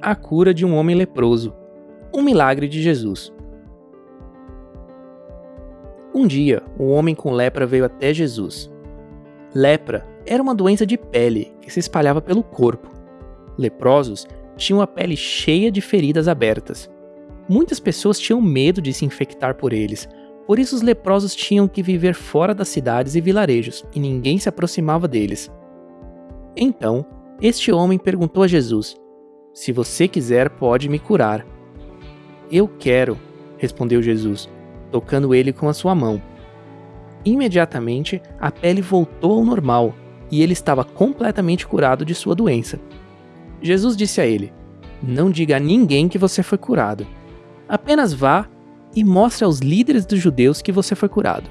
a cura de um homem leproso. Um milagre de Jesus. Um dia, um homem com lepra veio até Jesus. Lepra era uma doença de pele que se espalhava pelo corpo. Leprosos tinham a pele cheia de feridas abertas. Muitas pessoas tinham medo de se infectar por eles, por isso os leprosos tinham que viver fora das cidades e vilarejos, e ninguém se aproximava deles. Então, este homem perguntou a Jesus: Se você quiser, pode me curar. Eu quero, respondeu Jesus, tocando ele com a sua mão. Imediatamente, a pele voltou ao normal e ele estava completamente curado de sua doença. Jesus disse a ele: Não diga a ninguém que você foi curado. Apenas vá e mostre aos líderes dos judeus que você foi curado.